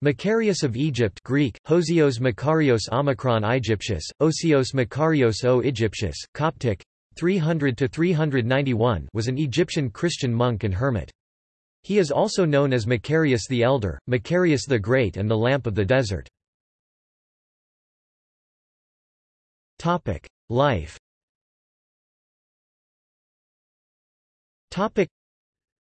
Macarius of Egypt Greek, Hosios Makarios Omicron Aegyptius, Osios Makarios o Egyptius, Coptic, 300–391 was an Egyptian Christian monk and hermit. He is also known as Macarius the Elder, Macarius the Great and the Lamp of the Desert. Life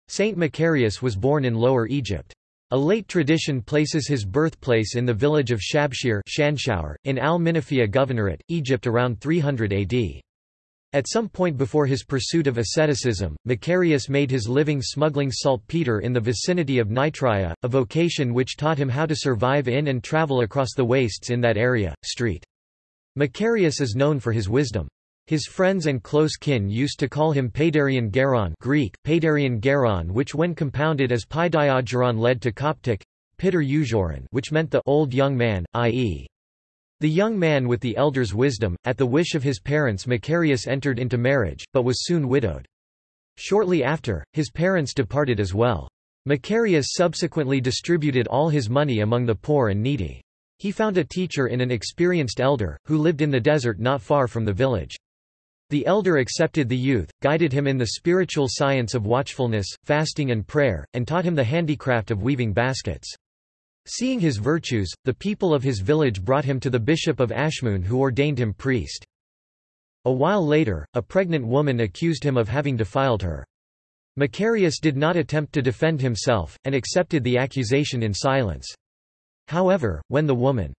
Saint Macarius was born in Lower Egypt. A late tradition places his birthplace in the village of Shabshir in Al-Minafia Governorate, Egypt around 300 AD. At some point before his pursuit of asceticism, Macarius made his living smuggling saltpeter in the vicinity of Nitria, a vocation which taught him how to survive in and travel across the wastes in that area. Street. Macarius is known for his wisdom. His friends and close kin used to call him Paidarian Geron Greek, Paidarian Geron which when compounded as Paidiageron led to Coptic, Pitter which meant the old young man, i.e. the young man with the elder's wisdom. At the wish of his parents Macarius entered into marriage, but was soon widowed. Shortly after, his parents departed as well. Macarius subsequently distributed all his money among the poor and needy. He found a teacher in an experienced elder, who lived in the desert not far from the village. The elder accepted the youth, guided him in the spiritual science of watchfulness, fasting and prayer, and taught him the handicraft of weaving baskets. Seeing his virtues, the people of his village brought him to the bishop of Ashmun who ordained him priest. A while later, a pregnant woman accused him of having defiled her. Macarius did not attempt to defend himself, and accepted the accusation in silence. However, when the woman's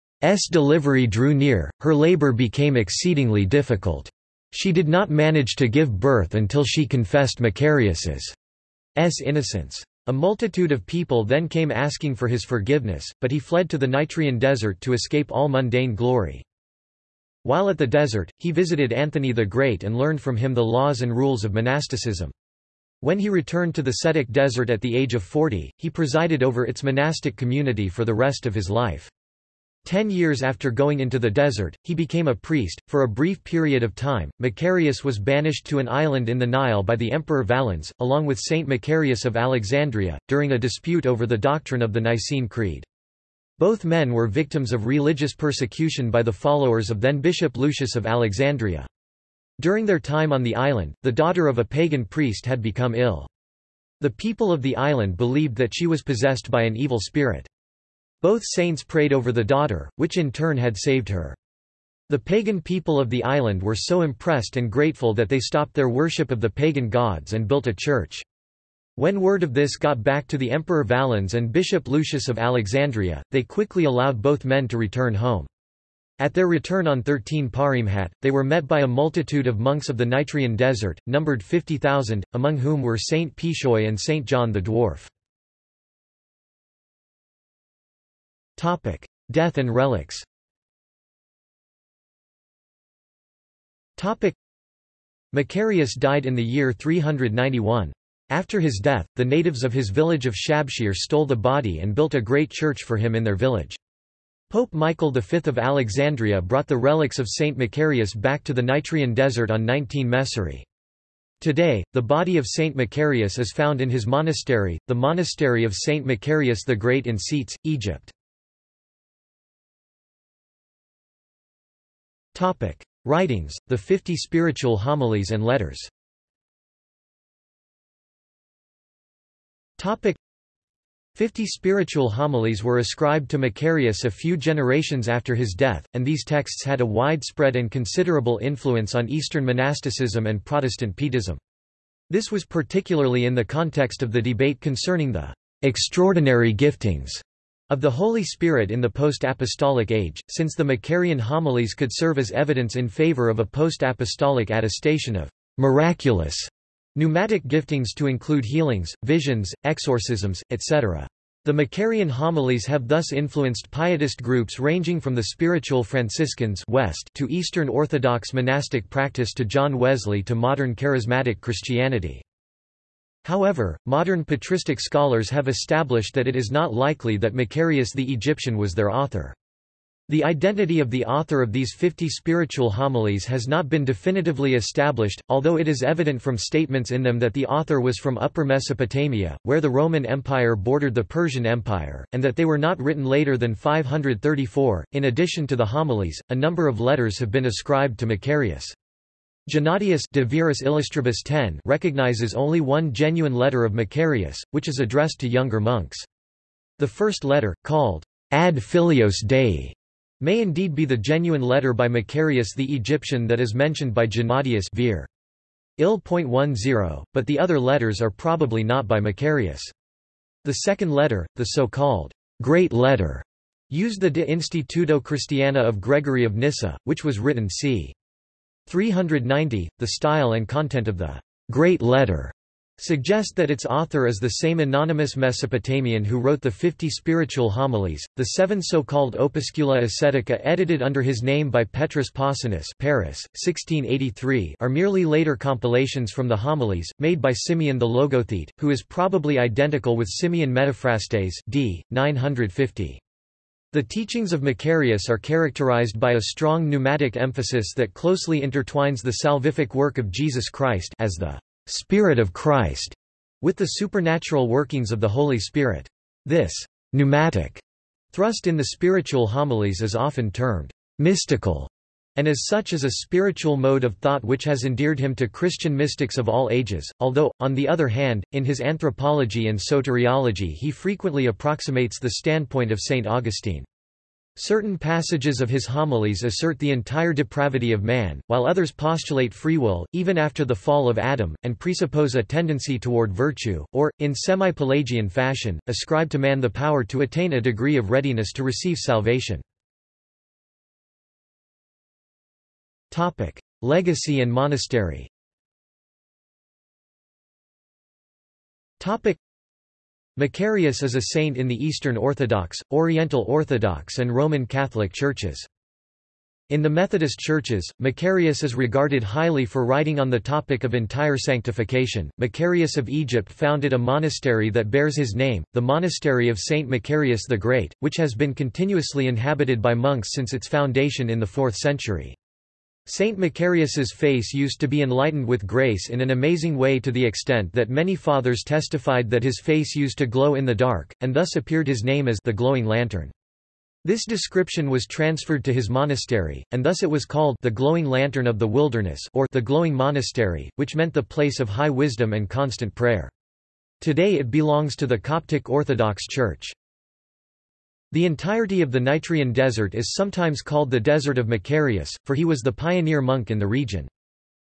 delivery drew near, her labor became exceedingly difficult. She did not manage to give birth until she confessed Macarius's innocence. A multitude of people then came asking for his forgiveness, but he fled to the Nitrian desert to escape all mundane glory. While at the desert, he visited Anthony the Great and learned from him the laws and rules of monasticism. When he returned to the Scetic desert at the age of 40, he presided over its monastic community for the rest of his life. Ten years after going into the desert, he became a priest. For a brief period of time, Macarius was banished to an island in the Nile by the Emperor Valens, along with Saint Macarius of Alexandria, during a dispute over the doctrine of the Nicene Creed. Both men were victims of religious persecution by the followers of then Bishop Lucius of Alexandria. During their time on the island, the daughter of a pagan priest had become ill. The people of the island believed that she was possessed by an evil spirit. Both saints prayed over the daughter, which in turn had saved her. The pagan people of the island were so impressed and grateful that they stopped their worship of the pagan gods and built a church. When word of this got back to the Emperor Valens and Bishop Lucius of Alexandria, they quickly allowed both men to return home. At their return on 13 Paremhat, they were met by a multitude of monks of the Nitrian desert, numbered 50,000, among whom were Saint Pishoy and Saint John the Dwarf. Topic: Death and relics. Topic: Macarius died in the year 391. After his death, the natives of his village of Shabshir stole the body and built a great church for him in their village. Pope Michael V of Alexandria brought the relics of Saint Macarius back to the Nitrian desert on 19 Mesori. Today, the body of Saint Macarius is found in his monastery, the monastery of Saint Macarius the Great in Scetes, Egypt. Topic. Writings, the Fifty Spiritual Homilies and Letters Topic. Fifty spiritual homilies were ascribed to Macarius a few generations after his death, and these texts had a widespread and considerable influence on Eastern monasticism and Protestant Pietism. This was particularly in the context of the debate concerning the extraordinary giftings of the Holy Spirit in the post-apostolic age, since the Macarian homilies could serve as evidence in favor of a post-apostolic attestation of miraculous pneumatic giftings to include healings, visions, exorcisms, etc. The Macarian homilies have thus influenced pietist groups ranging from the spiritual Franciscans west to Eastern Orthodox monastic practice to John Wesley to modern charismatic Christianity. However, modern patristic scholars have established that it is not likely that Macarius the Egyptian was their author. The identity of the author of these 50 spiritual homilies has not been definitively established, although it is evident from statements in them that the author was from Upper Mesopotamia, where the Roman Empire bordered the Persian Empire, and that they were not written later than 534. In addition to the homilies, a number of letters have been ascribed to Macarius. Gennadius de Viris Illustribus 10 recognizes only one genuine letter of Macarius, which is addressed to younger monks. The first letter, called Ad Filios Dei, may indeed be the genuine letter by Macarius the Egyptian that is mentioned by Gennadius Vir. Il.10, but the other letters are probably not by Macarius. The second letter, the so-called Great Letter, used the De Instituto Christiana of Gregory of Nyssa, which was written c. 390. The style and content of the Great Letter suggest that its author is the same anonymous Mesopotamian who wrote the 50 spiritual homilies. The seven so-called Opuscula Ascetica edited under his name by Petrus Possinus Paris, 1683 are merely later compilations from the homilies, made by Simeon the Logothete, who is probably identical with Simeon Metaphrastes d. 950. The teachings of Macarius are characterized by a strong pneumatic emphasis that closely intertwines the salvific work of Jesus Christ as the Spirit of Christ, with the supernatural workings of the Holy Spirit. This pneumatic thrust in the spiritual homilies is often termed mystical, and as such is a spiritual mode of thought which has endeared him to Christian mystics of all ages, although, on the other hand, in his anthropology and soteriology he frequently approximates the standpoint of St. Augustine. Certain passages of his homilies assert the entire depravity of man, while others postulate free will, even after the fall of Adam, and presuppose a tendency toward virtue, or, in semi-Pelagian fashion, ascribe to man the power to attain a degree of readiness to receive salvation. Legacy and monastery Topic: Macarius is a saint in the Eastern Orthodox, Oriental Orthodox and Roman Catholic churches. In the Methodist churches, Macarius is regarded highly for writing on the topic of entire sanctification. Macarius of Egypt founded a monastery that bears his name, the Monastery of Saint Macarius the Great, which has been continuously inhabited by monks since its foundation in the 4th century. Saint Macarius's face used to be enlightened with grace in an amazing way to the extent that many fathers testified that his face used to glow in the dark, and thus appeared his name as the glowing lantern. This description was transferred to his monastery, and thus it was called the glowing lantern of the wilderness or the glowing monastery, which meant the place of high wisdom and constant prayer. Today it belongs to the Coptic Orthodox Church. The entirety of the Nitrian desert is sometimes called the Desert of Macarius, for he was the pioneer monk in the region.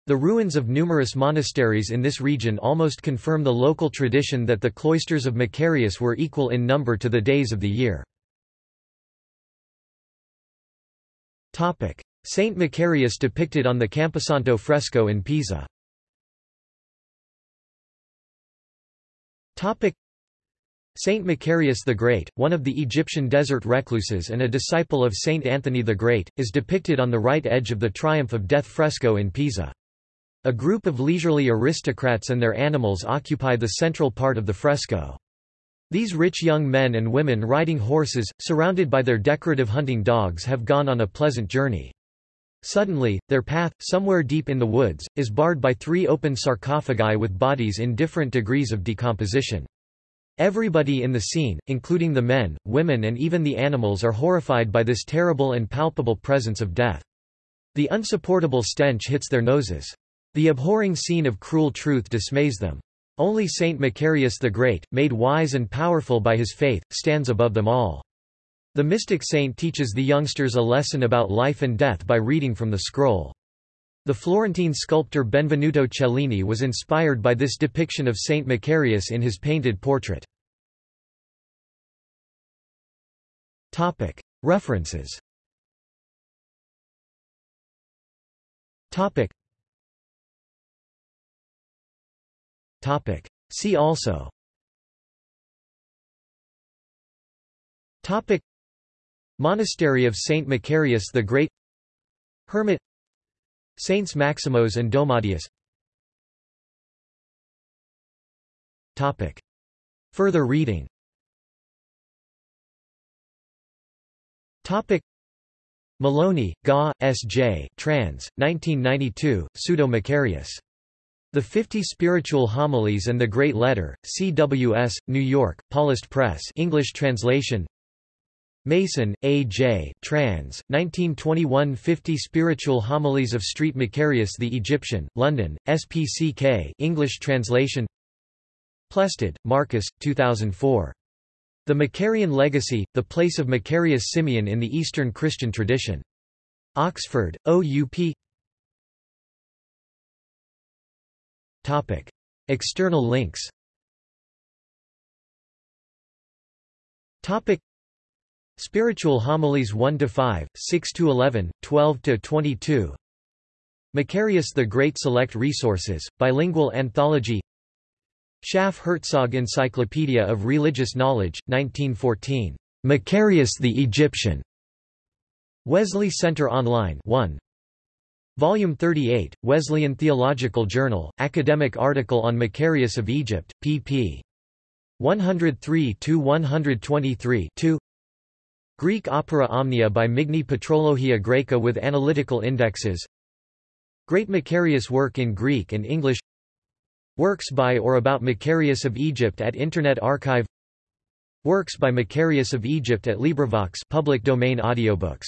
The ruins of numerous monasteries in this region almost confirm the local tradition that the cloisters of Macarius were equal in number to the days of the year. Saint Macarius depicted on the Camposanto fresco in Pisa Saint Macarius the Great, one of the Egyptian desert recluses and a disciple of Saint Anthony the Great, is depicted on the right edge of the Triumph of Death fresco in Pisa. A group of leisurely aristocrats and their animals occupy the central part of the fresco. These rich young men and women riding horses, surrounded by their decorative hunting dogs have gone on a pleasant journey. Suddenly, their path, somewhere deep in the woods, is barred by three open sarcophagi with bodies in different degrees of decomposition. Everybody in the scene, including the men, women and even the animals are horrified by this terrible and palpable presence of death. The unsupportable stench hits their noses. The abhorring scene of cruel truth dismays them. Only Saint Macarius the Great, made wise and powerful by his faith, stands above them all. The mystic saint teaches the youngsters a lesson about life and death by reading from the scroll. The Florentine sculptor Benvenuto Cellini was inspired by this depiction of Saint Macarius in his painted portrait. References. See also. Monastery of Saint Macarius the Great. Hermit Saints Maximos and Domadius Further reading Topic. Maloney, Ga, S. J. Trans. 1992, Pseudo-Macarius. The Fifty Spiritual Homilies and the Great Letter, CWS, New York, Paulist Press English translation Mason, A. J. Trans. 1921 50 Spiritual Homilies of Street Macarius the Egyptian, London, SPCK English translation Plested, Marcus, 2004. The Macarian Legacy, The Place of Macarius Simeon in the Eastern Christian Tradition. Oxford, OUP Topic. External links Topic. Spiritual Homilies 1 to 5, 6 to 11, 12 to 22. Macarius the Great Select Resources, Bilingual Anthology Schaff Herzog Encyclopedia of Religious Knowledge, 1914. Macarius the Egyptian. Wesley Center Online 1. Volume 38, Wesleyan Theological Journal, Academic Article on Macarius of Egypt, pp. 103–123 2. Greek Opera Omnia by Migne Patrologia Graeca with analytical indexes. Great Macarius work in Greek and English. Works by or about Macarius of Egypt at Internet Archive. Works by Macarius of Egypt at LibriVox public domain audiobooks